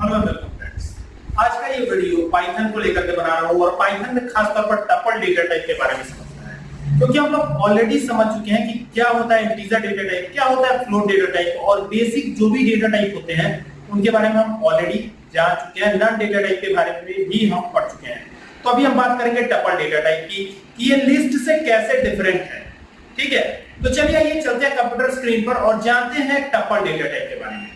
Hello welcome friends आज का ये वीडियो पाइथन को लेकर के बना रहा हूँ और पाइथन में खासतौर पर टपल डेटा टाइप के बारे में समझना है। क्योंकि हम लोग ऑलरेडी समझ चुके हैं कि क्या होता है इंटीजर डेटा टाइप क्या होता है फ्लोट डेटा टाइप और बेसिक जो भी डेटा टाइप होते हैं, उनके बारे में हम ऑलरेडी जान चुके हैं। नन डेटा टाइप के बारे में भी हम पढ़ चुके हैं। तो अभी हम बात करेंगे टपल डेटा टाइप की कि ये लिस्ट से कैसे डिफरेंट है। ठीक है? तो चलिए आइए चलते हैं कंप्यूटर स्क्रीन पर और जानते हैं टपल डेटा टाइप के बारे में।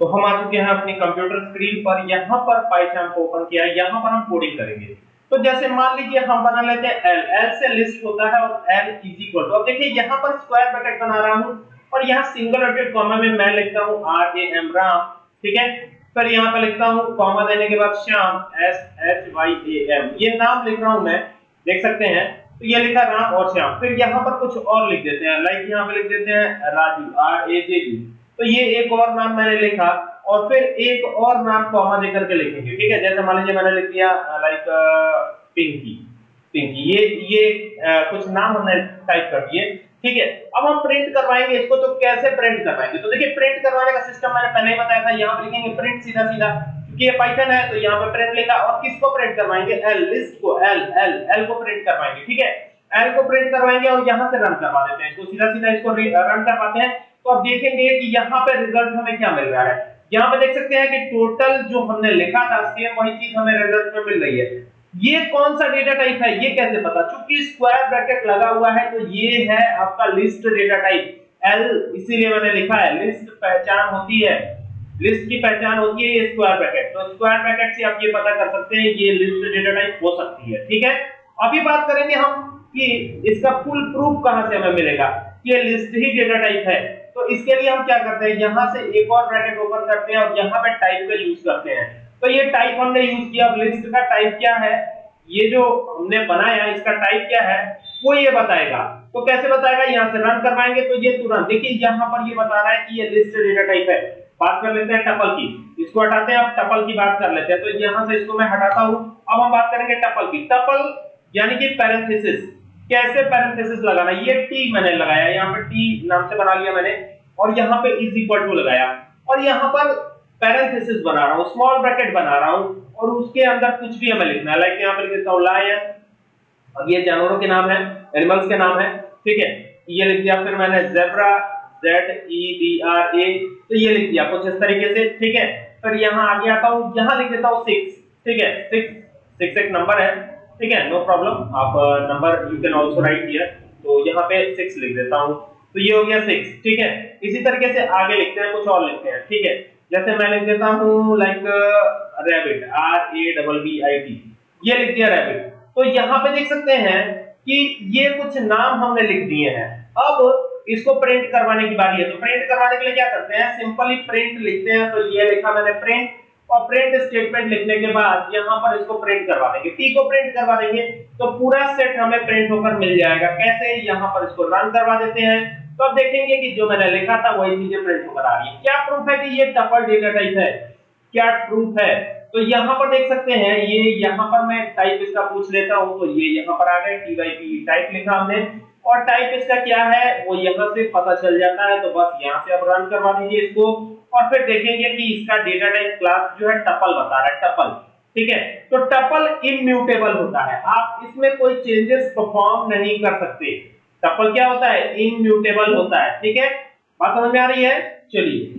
तो हम आ चुके हैं अपनी कंप्यूटर स्क्रीन पर। यहाँ पर पाइथन को ओपन किया है। यहाँ पर हम कोडिंग करेंगे। तो जैसे मान लीजिए हम बना लेते हैं एल एल से लिस्ट होता है और एल इज़ इक्वल टू अब देखिए, यहाँ पर स्क्वायर ब्रैकेट बना रहा हूँ और यहाँ सिंगल डॉटेड कॉमा में मैं लिखता हूँ आर ए एम राम। ठीक है? फिर यहाँ पे लिखता हूँ कॉमा देने के बाद Shyam. S H Y A M ये नाम लिख रहा हूँ मैं। देख सकते हैं? तो ये लिखा राम और श्याम। फिर यहाँ पर कुछ और लिख देते हैं। लाइक यहाँ पे लिख देते हैं Raju. R A J U तो ये एक और नाम मैंने लिखा और फिर एक और नाम कॉमा देकर के लिखेंगे ठीक है? जैसे मान लीजिए मैंने लिख दिया लाइक पिंकी पिंकी ये ये आ, कुछ नाम हमने टाइप कर दिए ठीक है? अब हम प्रिंट करवाएँगे इसको तो कैसे प्रिंट करवाएँगे? तो देखिए प्रिंट करवाने का सिस्टम मैंने पहले ही बताया था यहाँ पे लिखेंगे प्रिंट सीधा सीधा क्योंकि ये पाइथन है तो यहाँ पे प्रिंट लिखा और किसको प्रिंट करवाएँगे? एल लिस्ट को एल एल एल को प्रिंट करवाएँगे ठीक है? एल को प्रिंट करवाएँगे और यहाँ से रन करवा देते हैं इसको सीधा सीधा इसको रन करवाते हैं। तो अब देखेंगे कि यहाँ पे रिज़ल्ट हमें क्या मिल रहा है? यहाँ पे देख सकते हैं कि टोटल जो हमने लिखा था सेम वही चीज़ हमें रिज़ल्ट में मिल रही है। ये कौन सा डेटा टाइप है, ये कैसे पता? चूँकि स्क्वायर ब्रैकेट लगा हुआ है तो ये है आपका लिस्ट डेटा टाइप एल इसीलिए मैंने लिखा है लिस्ट पहचान होती है। लिस्ट की पहचान होती है ये स्क्वायर ब्रैकेट तो स्क्वायर ब्रैकेट से आप ये पता कर सकते हैं, ये लिस्ट डेटा टाइप हो सकती है, ठीक है? अभी बात करेंगे हम कि इसका फुल प्रूफ कहाँ से हमें मिलेगा? ये लिस्ट ही डेटा टाइप है। तो इसके लिए हम क्या करते हैं, यहाँ से एक और ब्रैकेट ओपन करते हैं और यहाँ पे टाइप का यूज़ करते हैं। तो ये टाइप हमने यूज़ किया, अब लिस्ट का टाइप क्या है? ये जो हमने बनाया, इसका टाइप क्या है? वो ये बताएगा। तो कैसे बताएगा? यहाँ से रन करवाएँगे तो ये तुरंत, देखिए यहाँ पर ये बता रहा है कि ये लिस्ट डेटा टाइप है। बात कर लेते हैं टपल की। इसको हटाते हैं, अब टपल की बात कर लेते हैं। तो यहाँ से इसको मैं हटाता हूँ। अब हम बात करेंगे टपल की। टपल यानी कि पैरेंथेसिस कैसे पैरेंथेसिस लगाना? ये टी मैंने लगाया, यहाँ पे टी नाम से बना लिया मैंने, और यहाँ पे इज़ इक्वल टू लगाया। और यहाँ पर पैरेंथेसिस बना रहा हूँ स्मॉल ब्रैकेट बना रहा हूँ, और उसके अंदर कुछ भी हमें लिखना है। लाइक यहाँ पे लिख देता हूँ लायन अब ये जानवरों के नाम है एनिमल्स के नाम है, ठीक है? ये लिख दिया, फिर मैंने zebra Z E D R A तो ये लिख दिया कुछ इस तरीके से, ठीक है? फिर यहाँ आगे आता हूँ, यहाँ लिख देता हूँ सिक्स ठीक है? सिक्स सिक्स एक नंबर है। ठीक है नो प्रॉब्लम आप number you can also write here तो यहाँ पे सिक्स लिख देता हूँ। तो ये हो गया सिक्स ठीक है? इसी तरीके से आगे लिखते हैं, कुछ और लिखते हैं, ठीक है? जैसे मैं लिख देता हूँ like rabbit R A double B I T ये लिख दिया रैबिट तो यहाँ पे देख सकते हैं कि ये कुछ नाम हमने लिख दिए हैं। अब इसको प्रिंट करवाने की बारी है। तो प्रिंट करवाने के लिए क्या करते हैं? सिंपली प्रिंट लिखते हैं। तो ये लिखा मैंने प्रिंट और प्रिंट स्टेटमेंट लिखने के बाद यहाँ पर इसको प्रिंट करवा देंगे। टी को प्रिंट करवा देंगे तो पूरा सेट हमें प्रिंट होकर मिल जाएगा। कैसे? यहाँ पर इसको रन करवा देते हैं। तो अब देखेंगे कि जो मैंने लिखा था, वही चीज़ें प्रिंट होकर आ रही है क्या प्रूफ है कि ये टपल डेटा टाइप है? क्या प्रूफ है? तो यहाँ पर देख सकते हैं, ये यहाँ पर मैं टाइप इसका पूछ लेता हूँ तो ये यहाँ पर आ गए टी टाइप लिखा हमने। और टाइप इसका क्या है? वो यहाँ से पता चल जाता है तो बस यहाँ से अब रन करवा दीजिए इसको। और फिर देखेंगे कि इसका डेटा टाइप क्लास जो है टपल बता रहा है टपल ठीक है? तो टपल इम्यूटेबल होता है। आप इसमें कोई चेंजेस परफॉर्म नहीं कर सकते। टपल क्या होता है? इम्यूटेबल होता है। ठीक है? बात समझ में आ रही है? चलिए।